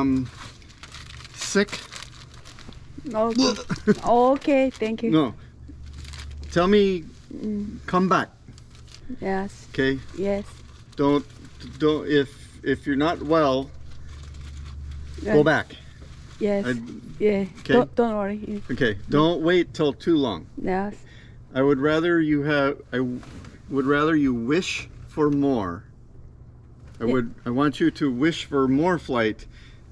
Um, sick? Okay. okay, thank you. No. Tell me, Mm, come back, yes, okay? yes. Don't, don't, if, if you're not well, go Uh, back. Yes, I- yeah. okay. Don't, don't worry. Okay, don't wait till too long. Yes, I would rather you have, I would rather you wish for more. I Yeah. would, I want you to wish for more flight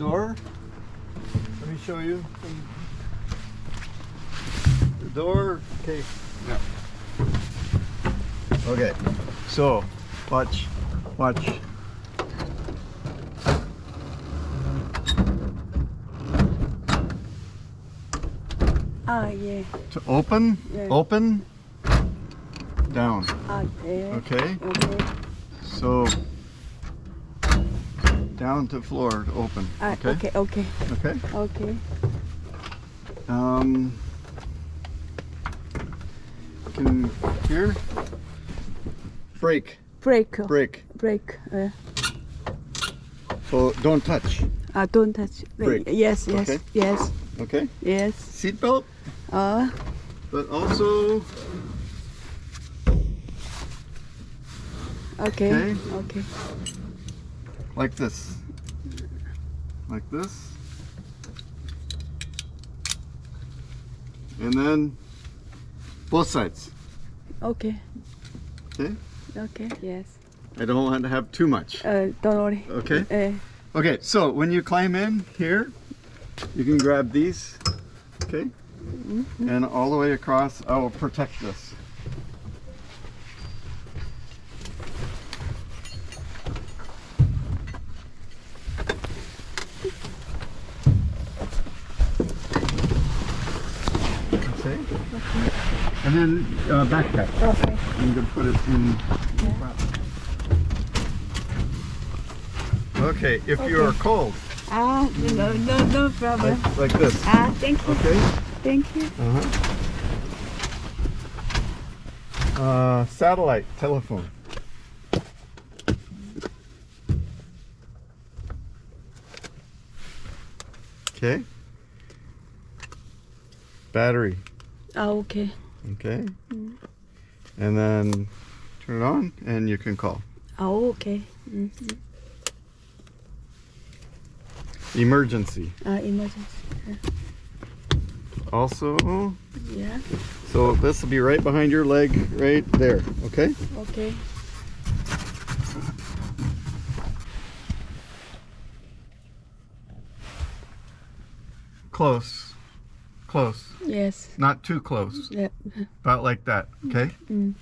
door. Let me show you. The door. Okay. Yeah. Okay. So, watch. Watch. Ah, yeah. To open, yeah. open, down. Ah, yeah. Okay. Okay. So down to floor to open. Uh, okay? okay, okay. Okay? Um, can here? Break. Break. Break. Break. Uh, so don't touch. Uh, don't touch. Break. Yes, yes, okay. yes. Okay? Yes. Seatbelt? Uh. But also... Okay, okay. okay like this. Like this. And then both sides. Okay. Okay? Okay, yes. I don't want to have too much. Uh, don't worry. Okay? Uh, okay, so when you climb in here, you can grab these, okay? Mm -hmm. And all the way across, I will protect this. Uh, backpack. Okay. You can put it in. Okay, if you are cold, Ah, no, no, no problem. like, like this. Ah, thank you, Okay. thank you. Uh-huh. Uh, satellite telephone. Okay. Battery. Ah, okay. Okay. And then turn it on and you can call. Oh, okay. Mm. Emergency. Ah, emergency. Also, Yeah. so this will be right behind your leg right there. Okay. Okay. Close. Close. Yes. Not too close. Yeah. About like that. Okay. Mm.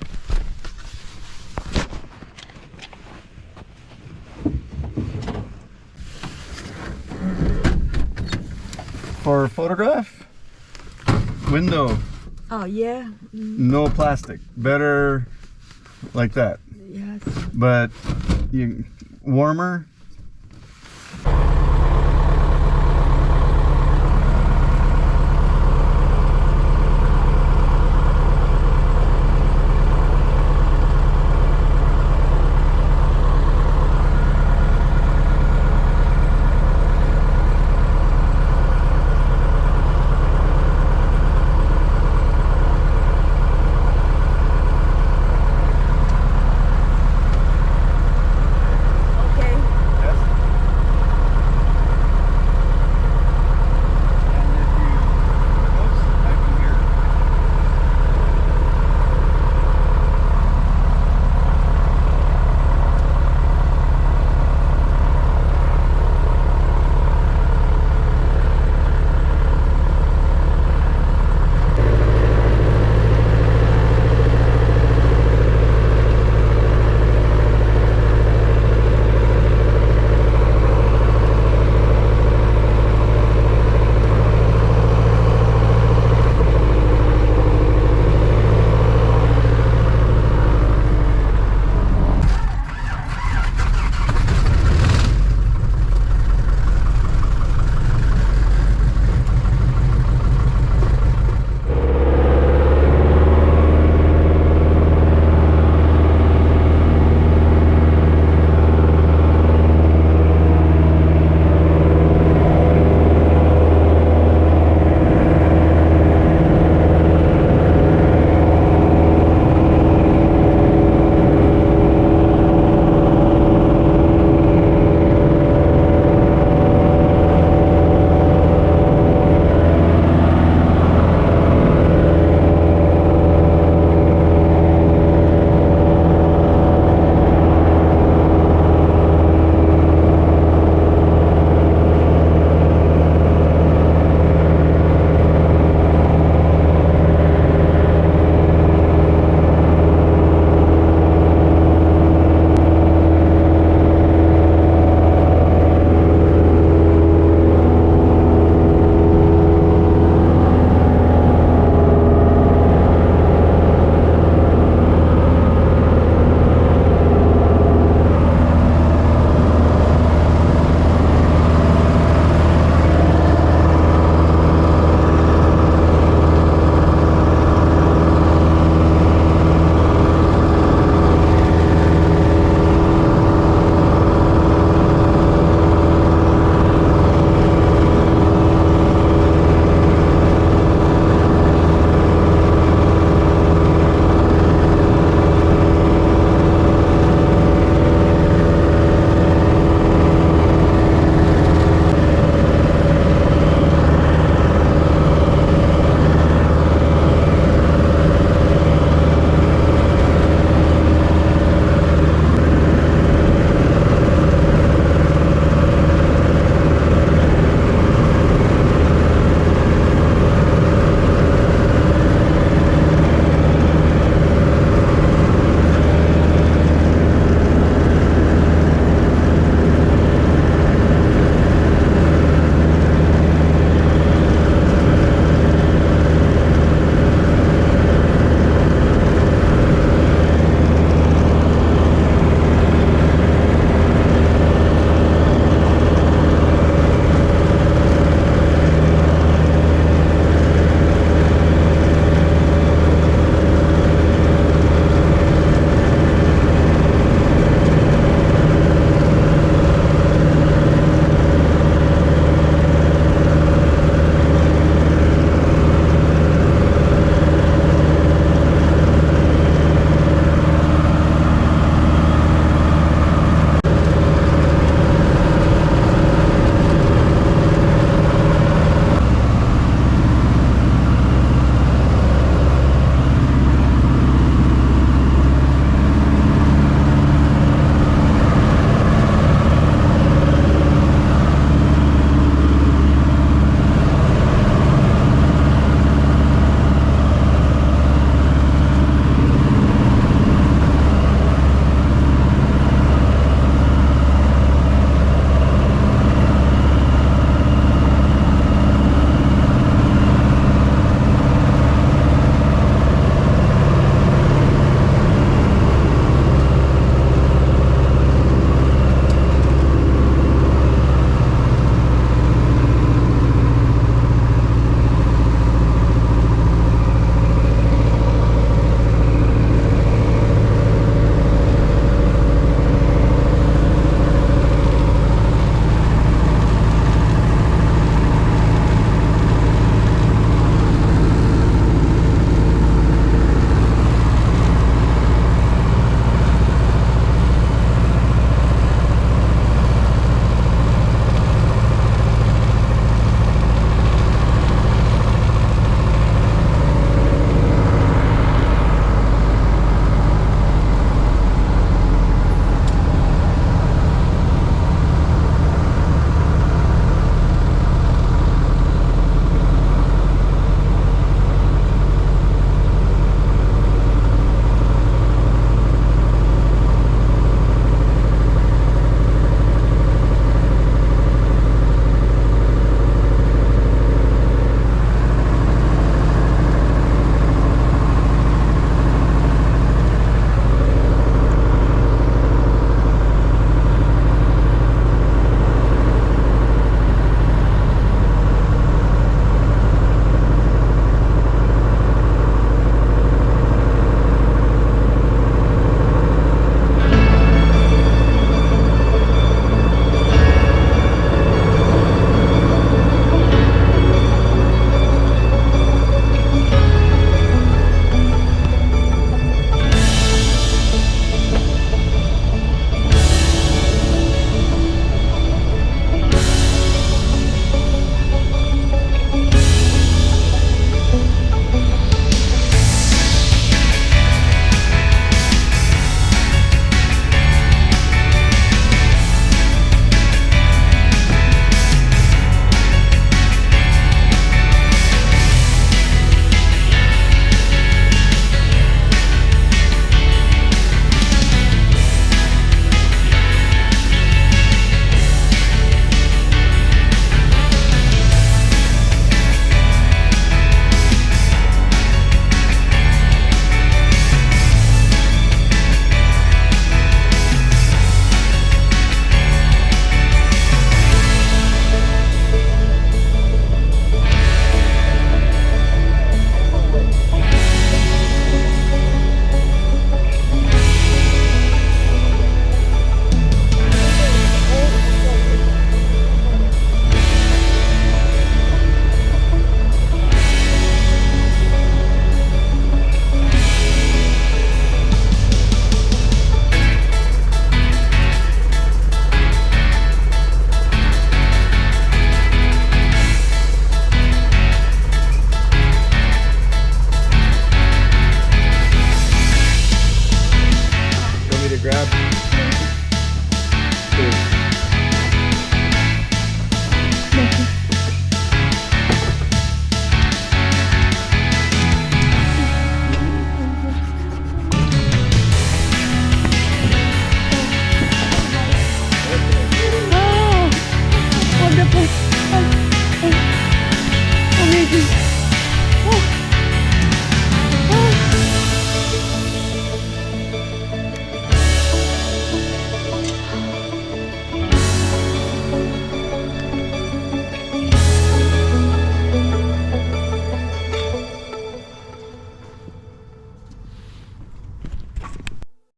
For a photograph, window, Oh, yeah. Mm. no plastic. Better like that. Yes. But you warmer,